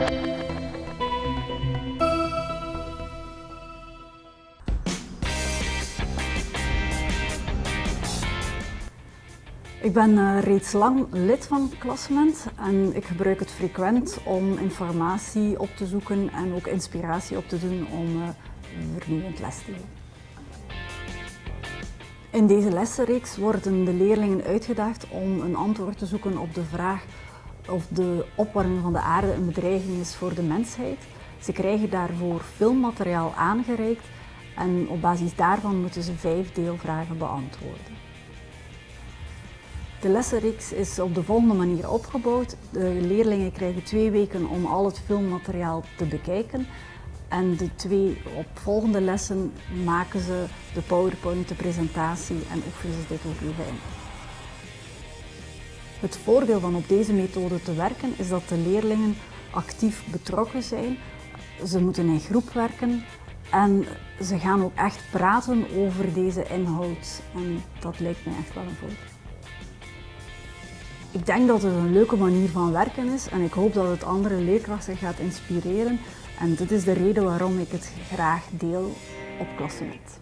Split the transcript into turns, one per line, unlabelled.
Ik ben uh, reeds lang lid van Klassement en ik gebruik het frequent om informatie op te zoeken en ook inspiratie op te doen om uh, vernieuwend les te geven. In deze lessenreeks worden de leerlingen uitgedaagd om een antwoord te zoeken op de vraag of de opwarming van de aarde een bedreiging is voor de mensheid. Ze krijgen daarvoor filmmateriaal aangereikt en op basis daarvan moeten ze vijf deelvragen beantwoorden. De lessenreeks is op de volgende manier opgebouwd. De leerlingen krijgen twee weken om al het filmmateriaal te bekijken. En de twee opvolgende lessen maken ze de PowerPoint, de presentatie en oefenen ze dit ook even in. Het voordeel van op deze methode te werken is dat de leerlingen actief betrokken zijn. Ze moeten in groep werken en ze gaan ook echt praten over deze inhoud. En dat lijkt mij echt wel een voordeel. Ik denk dat het een leuke manier van werken is en ik hoop dat het andere leerkrachten gaat inspireren. En dit is de reden waarom ik het graag deel op Klassenet.